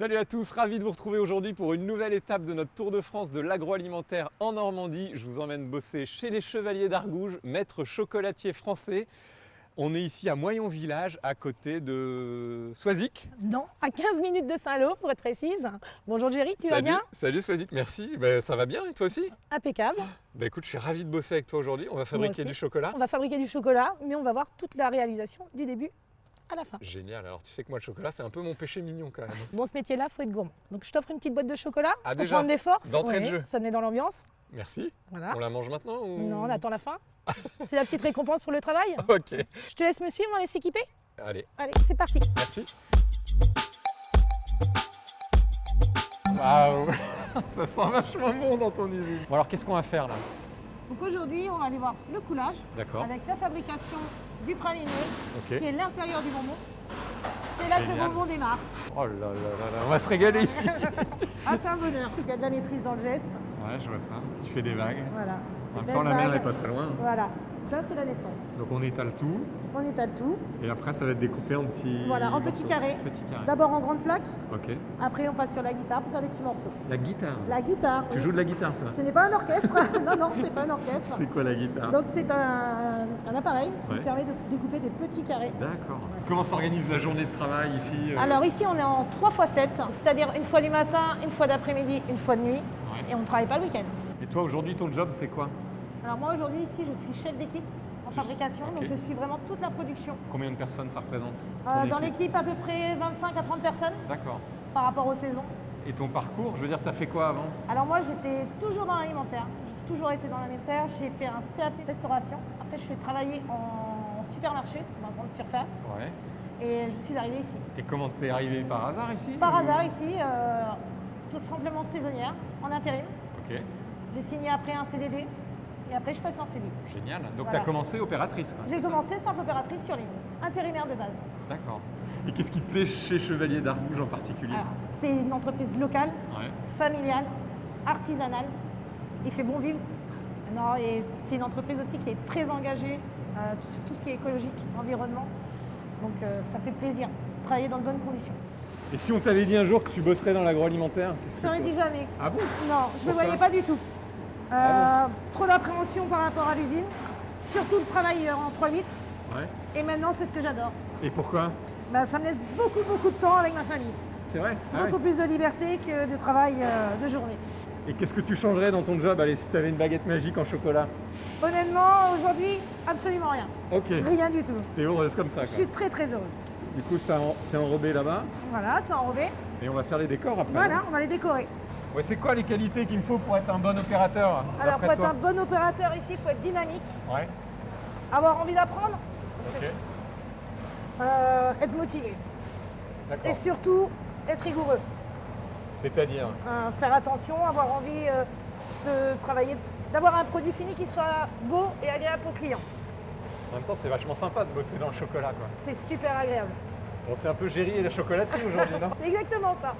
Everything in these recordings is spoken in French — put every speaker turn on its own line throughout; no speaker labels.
Salut à tous, ravi de vous retrouver aujourd'hui pour une nouvelle étape de notre Tour de France de l'agroalimentaire en Normandie. Je vous emmène bosser chez les Chevaliers d'Argouges, maître chocolatier français. On est ici à Moyon Village, à côté de Soisic.
Non, à 15 minutes de Saint-Lô pour être précise. Bonjour Jerry, tu vas bien
Salut Soisic, merci. Ben, ça va bien et toi aussi?
Impeccable.
Ben, Écoute, je suis ravi de bosser avec toi aujourd'hui. On va fabriquer du chocolat.
On va fabriquer du chocolat, mais on va voir toute la réalisation du début à la fin.
Génial, alors tu sais que moi le chocolat c'est un peu mon péché mignon quand même.
Dans ce métier-là, il faut être gourmand. Donc je t'offre une petite boîte de chocolat
Ah,
pour
déjà
prendre des forces.
D'entrée de jeu.
Ça te met dans l'ambiance.
Merci.
Voilà.
On la mange maintenant ou...
Non, on attend la fin. C'est la petite récompense pour le travail.
Ok,
Je te laisse me suivre, on laisse s'équiper.
allez,
Allez, c'est parti.
merci. Waouh Ça sent vachement bon dans ton usine. Bon alors qu'est-ce qu'on va faire là?
Donc aujourd'hui, on va aller voir le coulage avec la fabrication du praliné, qui est l'intérieur du bonbon. C'est là que le bonbon démarre.
Oh là là là là, on va se régaler ici.
Ah, c'est un bonheur. Il y a de la maîtrise dans le geste.
Ouais, je vois ça. Tu fais des vagues.
Voilà.
En même temps, la mer
vague.
est pas très loin.
Voilà. Là, c'est la naissance.
Donc on étale tout
On étale tout.
et après ça va être découpé en petits.
Voilà, en petits carrés. D'abord en grande plaque,
Ok.
après on passe sur la guitare pour faire des petits morceaux.
La guitare.
La guitare.
Tu
oui.
joues de la guitare toi
Ce n'est pas un orchestre. non, non, c'est pas un orchestre.
C'est quoi la guitare
Donc c'est un, un appareil qui
Ouais.
permet de découper des petits carrés.
D'accord. Comment s'organise la journée de travail ici euh
Alors ici on est en 3 x 7, c'est-à-dire une fois du matin, une fois d'après-midi, une fois de nuit,
Ouais.
et on ne travaille pas le week-end.
Et toi aujourd'hui ton job c'est quoi
Alors moi aujourd'hui ici je suis chef d'équipe en fabrication, donc je suis vraiment toute la production.
Combien de personnes ça représente
Euh, dans
équipe
l'équipe à peu près 25 à 30 personnes
D'accord.
par rapport aux saisons.
Et ton parcours, je veux dire, t'as fait quoi avant
Alors moi j'étais toujours dans l'alimentaire, j'ai toujours été dans l'alimentaire, j'ai fait un CAP restauration, après je suis travaillé en supermarché, dans grande surface,
Ouais.
et je suis arrivée ici.
Et comment t'es arrivé par hasard ici
Par
ou-
hasard ici, euh, tout simplement saisonnière, en intérim.
Ok,
J'ai signé après un CDD, et après je passe en CDI.
génial. Donc
Voilà.
t'as commencé opératrice quoi,
J'ai commencé simple opératrice sur ligne, intérimaire de base.
D'accord. Et qu'est-ce qui te plaît chez Chevalier d'Argouges en particulier?
Alors, c'est une entreprise locale,
Ouais.
familiale, artisanale. Il fait bon vivre. Non, et c'est une entreprise aussi qui est très engagée euh, sur tout ce qui est écologique, environnement. Donc euh, ça fait plaisir de travailler dans de bonnes conditions.
Et si on t'avait dit un jour que tu bosserais dans l'agroalimentaire
Je ne
que
dit jamais.
Ah bon?
Non, je ne me voyais pas du tout. Euh, trop d'appréhension par rapport à l'usine, surtout le travail euh, en 3-8.
Ouais.
Et maintenant, c'est ce que j'adore.
Et pourquoi?
Bah, ça me laisse beaucoup, beaucoup de temps avec ma famille.
C'est vrai? Ah
Beaucoup plus de liberté que de travail euh, de journée.
Et qu'est-ce que tu changerais dans ton job Allez, si t'avais une baguette magique en chocolat?
Honnêtement, aujourd'hui, absolument rien.
Ok.
Rien du tout.
T'es heureuse comme ça
Je suis très très heureuse.
Du coup, c'est enrobé là-bas?
Voilà, c'est enrobé.
Et on va faire les décors après.
Voilà, on va les décorer.
Ouais, c'est quoi les qualités qu'il me faut pour être un bon opérateur
Alors, pour être un bon opérateur ici, il faut être dynamique,
Ouais.
avoir envie d'apprendre,
Ok.
euh, être motivé.
D'accord.
Et surtout, être rigoureux.
C'est-à-dire
Euh, faire attention, avoir envie euh, de travailler, d'avoir un produit fini qui soit beau et agréable pour le client.
En même temps, c'est vachement sympa de bosser dans le chocolat.
C'est super agréable.
Bon, c'est un peu Géry et la chocolaterie aujourd'hui, non?
Exactement ça.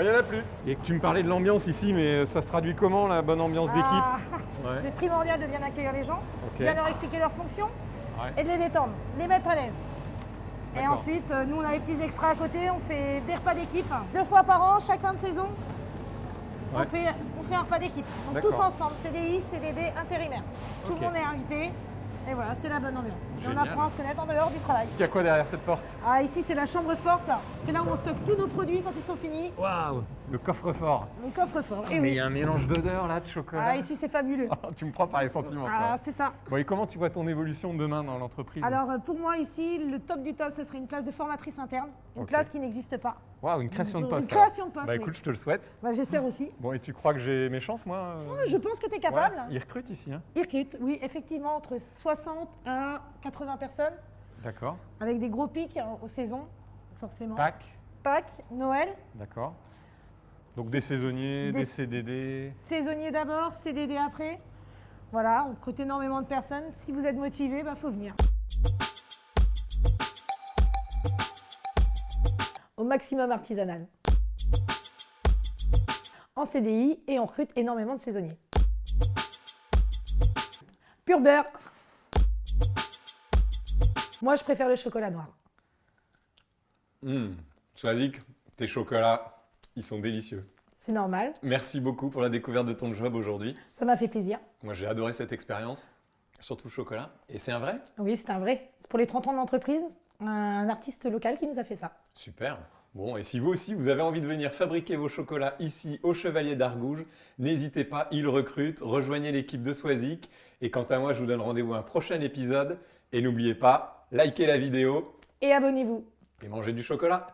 Il y en a plus. Et tu me parlais de l'ambiance ici, mais ça se traduit comment, la bonne ambiance d'équipe?
Ah,
Ouais.
C'est primordial de bien accueillir les gens,
Ok.
bien leur expliquer leurs fonctions
Ouais.
et de les détendre, les mettre à l'aise. Et ensuite, euh, nous, on a les petits extras à côté, on fait des repas d'équipe. Deux fois par an, chaque fin de saison, on,
Ouais.
fait, on fait un repas d'équipe. Donc tous ensemble, CDI, CDD, intérimaire. Tout le monde est invité. Et voilà, c'est la bonne ambiance. Et on apprend à se connaître en dehors du travail.
Il y a quoi derrière cette porte?
Ah, ici, c'est la chambre forte. C'est là où on stocke tous nos produits quand ils sont finis.
Waouh Le coffre-fort.
Le coffre-fort. Et
Mais il
oui.
y a un mélange d'odeurs là, de chocolat.
Ah, ici, c'est fabuleux.
tu me prends par les sentiments.
Ah, c'est ça.
Bon, et comment tu vois ton évolution demain dans l'entreprise
Alors euh, pour moi ici, le top du top, ce serait une place de formatrice interne, une place qui n'existe pas.
Waouh, une création de
Une
poste.
création de poste,
Bah
oui.
écoute, je te le souhaite.
Bah, J'espère aussi.
Bon, et tu crois que j'ai mes chances, moi euh
Je pense que tu es capable.
Ouais, Ils recrutent ici, hein
Ils recrutent, oui, effectivement, entre 60 à 80 personnes,
D'accord.
avec des gros pics hein, aux saisons, forcément.
Pâques,
Pâques, Noël,
d'accord. Donc des saisonniers, des,
Des-
CDD.
saisonnier d'abord, CDD après. Voilà, on recrute énormément de personnes. Si vous êtes motivé, il faut venir. Au maximum artisanal. En CDI et on recrute énormément de saisonniers. Pur beurre. Moi, je préfère le chocolat noir.
Hum, Soisic, tes chocolats, ils sont délicieux.
C'est normal.
Merci beaucoup pour la découverte de ton job aujourd'hui.
Ça m'a fait plaisir.
Moi, j'ai adoré cette expérience, surtout le chocolat. Et c'est un vrai?
Oui, c'est un vrai. C'est pour les 30 ans de l'entreprise, un artiste local qui nous a fait ça.
Super. Bon, et si vous aussi, vous avez envie de venir fabriquer vos chocolats ici au Chevalier d'Argouges, n'hésitez pas, ils recrutent, rejoignez l'équipe de Swazik. Et quant à moi, je vous donne rendez-vous à un prochain épisode. Et n'oubliez pas, likez la vidéo
Et abonnez-vous.
et mangez du chocolat.